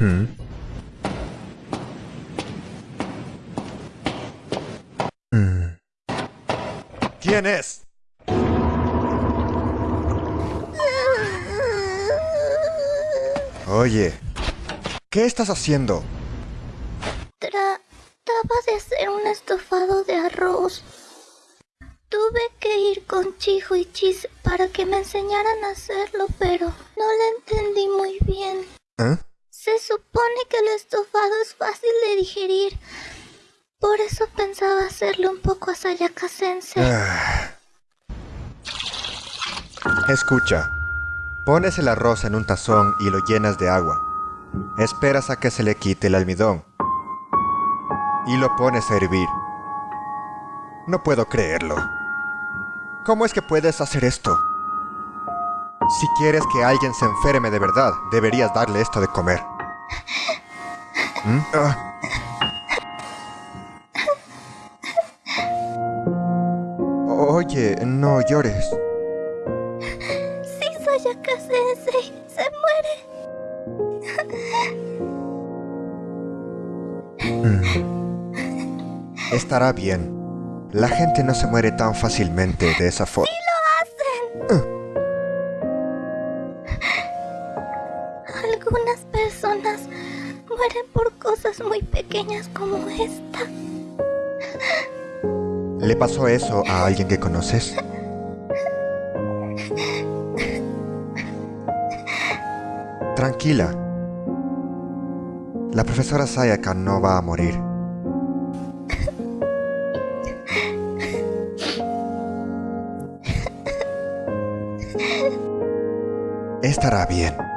Hmm. ¿Quién es? Oye, ¿qué estás haciendo? Trataba de hacer un estofado de arroz. Tuve que ir con Chijo y Chis para que me enseñaran a hacerlo, pero no lo entendí muy bien. ¿Eh? Supone que el estofado es fácil de digerir. Por eso pensaba hacerlo un poco asayakasense. Ah. Escucha, pones el arroz en un tazón y lo llenas de agua. Esperas a que se le quite el almidón. Y lo pones a hervir. No puedo creerlo. ¿Cómo es que puedes hacer esto? Si quieres que alguien se enferme de verdad, deberías darle esto de comer. ¿Mm? Ah. Oye, no llores. Si Sayaka-sensei se muere. Mm. Estará bien. La gente no se muere tan fácilmente de esa forma. ¡Sí lo hacen! Algunas personas por cosas muy pequeñas como esta. ¿Le pasó eso a alguien que conoces? Tranquila. La profesora Sayaka no va a morir. Estará bien.